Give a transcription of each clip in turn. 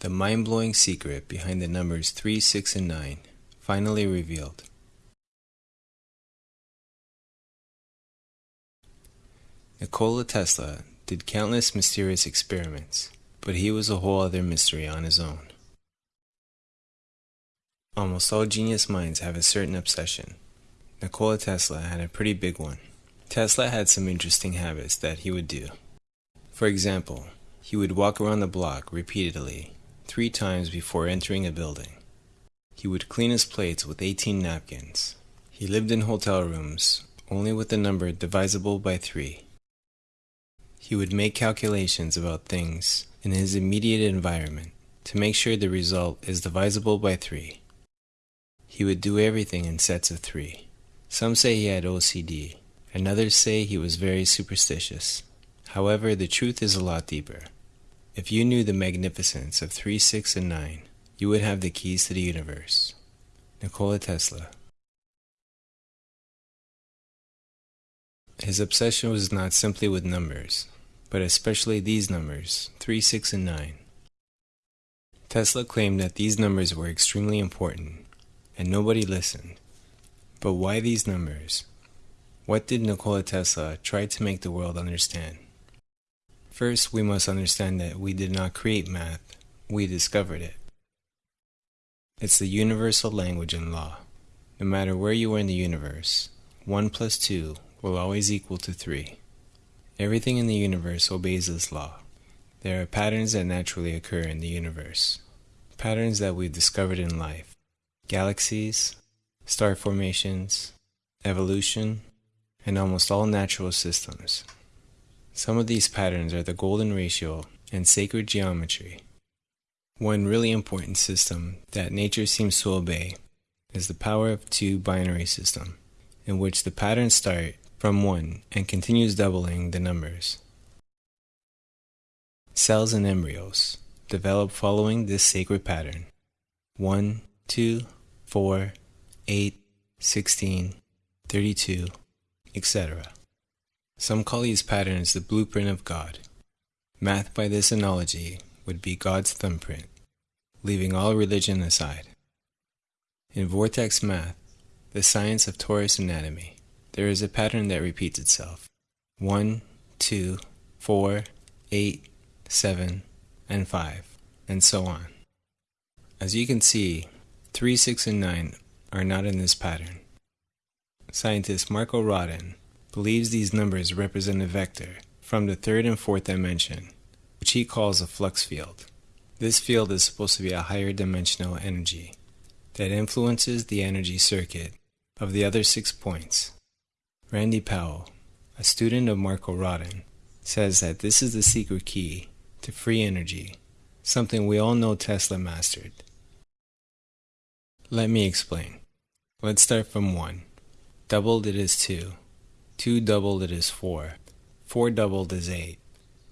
The mind blowing secret behind the numbers 3, 6, and 9 finally revealed. Nikola Tesla did countless mysterious experiments, but he was a whole other mystery on his own. Almost all genius minds have a certain obsession. Nikola Tesla had a pretty big one. Tesla had some interesting habits that he would do. For example, he would walk around the block repeatedly, three times before entering a building. He would clean his plates with 18 napkins. He lived in hotel rooms, only with the number divisible by 3. He would make calculations about things in his immediate environment to make sure the result is divisible by 3. He would do everything in sets of 3. Some say he had OCD, and others say he was very superstitious. However, the truth is a lot deeper. If you knew the magnificence of 3, 6, and 9, you would have the keys to the universe. Nikola Tesla. His obsession was not simply with numbers, but especially these numbers, 3, 6, and 9. Tesla claimed that these numbers were extremely important, and nobody listened. But why these numbers? What did Nikola Tesla try to make the world understand? First, we must understand that we did not create math, we discovered it. It's the universal language and law. No matter where you are in the universe, 1 plus 2 will always equal to 3. Everything in the universe obeys this law. There are patterns that naturally occur in the universe, patterns that we've discovered in life galaxies, star formations, evolution, and almost all natural systems. Some of these patterns are the golden ratio and sacred geometry. One really important system that nature seems to obey is the power of two binary system, in which the patterns start from 1 and continues doubling the numbers. Cells and embryos develop following this sacred pattern 1, 2, 4, 8, 16, 32, etc. Some call these patterns the blueprint of God. Math by this analogy would be God's thumbprint, leaving all religion aside. In vortex math, the science of torus anatomy, there is a pattern that repeats itself 1, 2, 4, 8, 7, and 5, and so on. As you can see, 3, 6, and 9 are not in this pattern. Scientist Marko Rodin believes these numbers represent a vector from the third and fourth dimension, which he calls a flux field. This field is supposed to be a higher dimensional energy that influences the energy circuit of the other six points. Randy Powell, a student of Marko Rodin, says that this is the secret key to free energy, something we all know Tesla mastered. Let me explain. Let's start from 1. Doubled it is 2. 2 doubled is 4. 4 doubled is 8.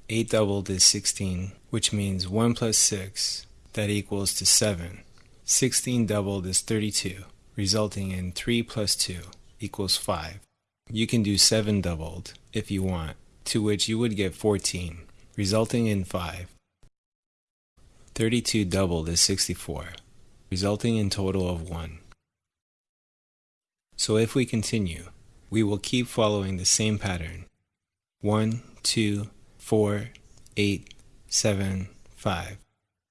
8 doubled is 16, which means 1 plus 6, that equals to 7. 16 doubled is 32, resulting in 3 plus 2 equals 5. You can do 7 doubled if you want, to which you would get 14, resulting in 5. 32 doubled is 64, resulting in total of 1. So if we continue, we will keep following the same pattern 1, 2, 4, 8, 7, 5.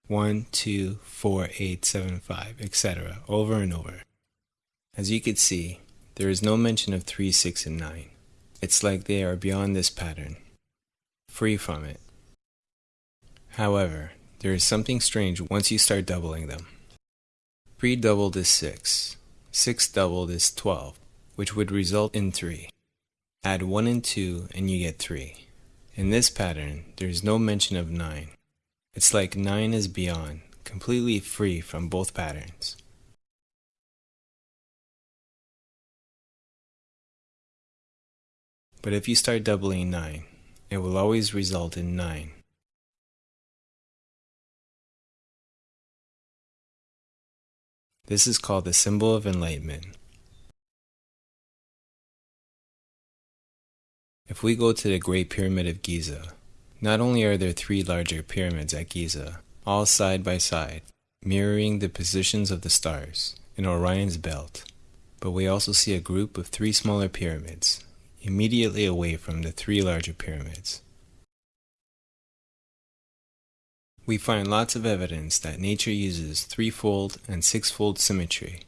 1, 2, 4, 8, 7, 5, etc., over and over. As you can see, there is no mention of 3, 6, and 9. It's like they are beyond this pattern, free from it. However, there is something strange once you start doubling them. 3 doubled is 6, 6 doubled is 12, which would result in 3. Add 1 and 2 and you get 3. In this pattern, there is no mention of 9. It's like 9 is beyond, completely free from both patterns. But if you start doubling 9, it will always result in 9. This is called the symbol of enlightenment. If we go to the Great Pyramid of Giza, not only are there three larger pyramids at Giza, all side by side, mirroring the positions of the stars in Orion's belt. But we also see a group of three smaller pyramids, immediately away from the three larger pyramids. We find lots of evidence that nature uses threefold and sixfold symmetry.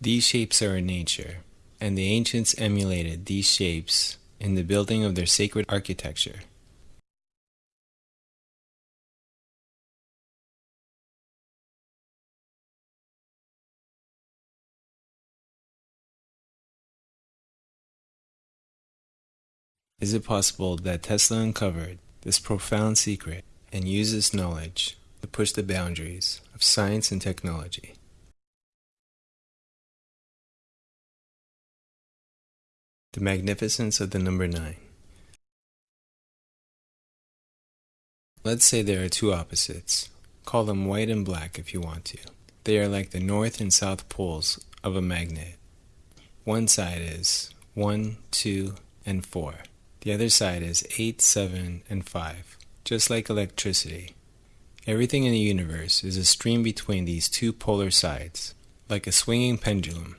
These shapes are in nature, and the ancients emulated these shapes in the building of their sacred architecture. Is it possible that Tesla uncovered this profound secret and used this knowledge to push the boundaries of science and technology? The magnificence of the number 9. Let's say there are two opposites. Call them white and black if you want to. They are like the north and south poles of a magnet. One side is 1, 2, and 4. The other side is 8, 7, and 5, just like electricity. Everything in the universe is a stream between these two polar sides, like a swinging pendulum.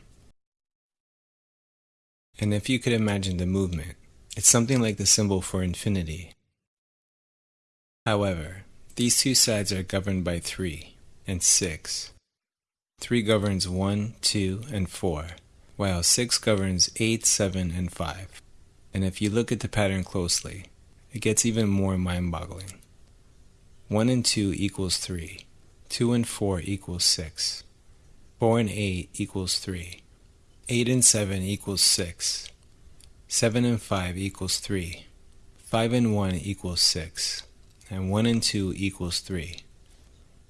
And if you could imagine the movement, it's something like the symbol for infinity. However, these two sides are governed by 3 and 6. 3 governs 1, 2, and 4, while 6 governs 8, 7, and 5. And if you look at the pattern closely, it gets even more mind-boggling. 1 and 2 equals 3. 2 and 4 equals 6. 4 and 8 equals 3. 8 and 7 equals 6. 7 and 5 equals 3. 5 and 1 equals 6. And 1 and 2 equals 3.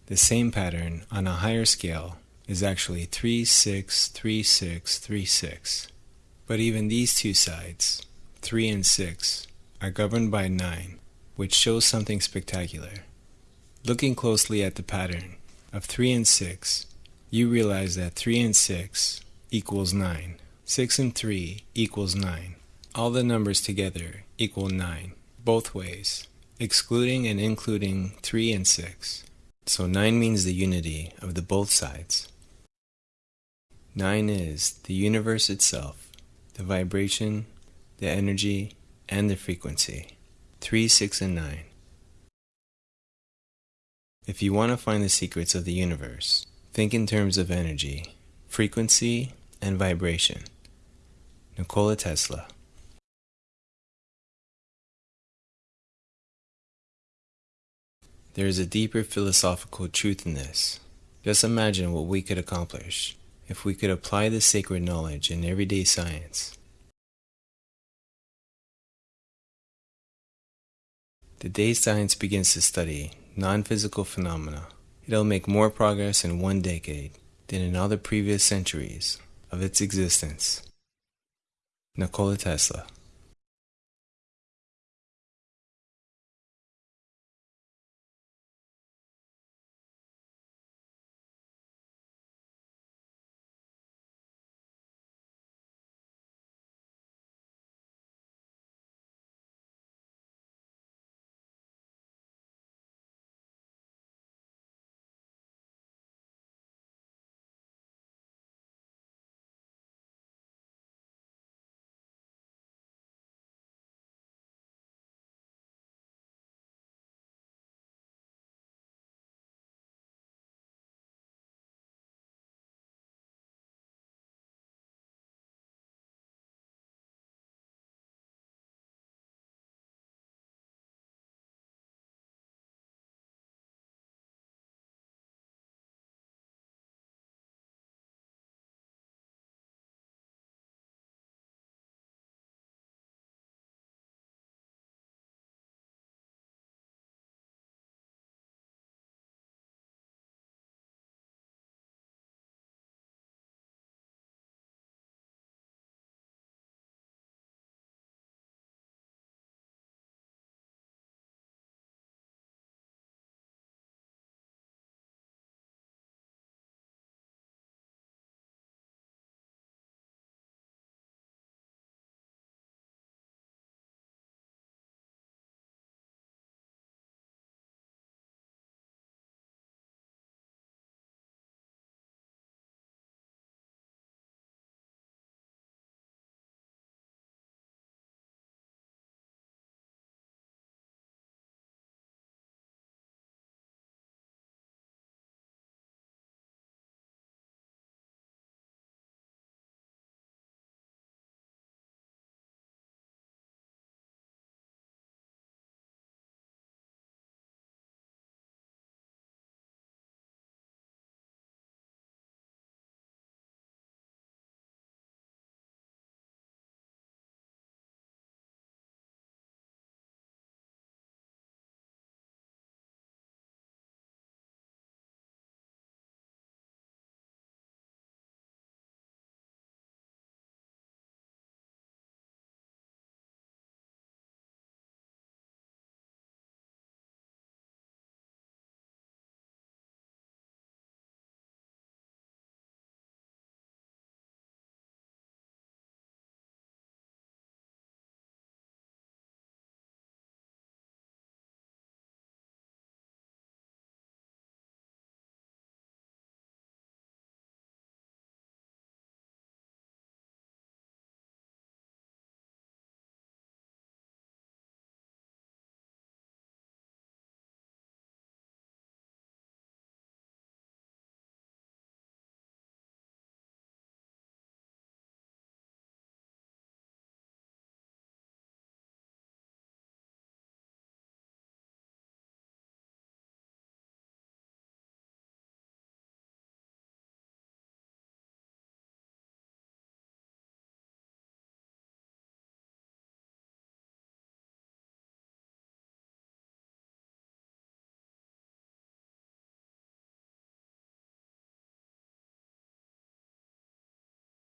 The same pattern on a higher scale is actually 3, 6, 3, 6, 3, 6. But even these two sides, 3 and 6, are governed by 9, which shows something spectacular. Looking closely at the pattern of 3 and 6, you realize that 3 and 6 equals 9. 6 and 3 equals 9. All the numbers together equal 9, both ways, excluding and including 3 and 6. So 9 means the unity of the both sides. 9 is the universe itself, the vibration the energy, and the frequency. 3, 6, and 9. If you want to find the secrets of the universe, think in terms of energy, frequency, and vibration. Nikola Tesla. There is a deeper philosophical truth in this. Just imagine what we could accomplish if we could apply this sacred knowledge in everyday science. The day science begins to study non-physical phenomena, it'll make more progress in one decade than in all the previous centuries of its existence. Nikola Tesla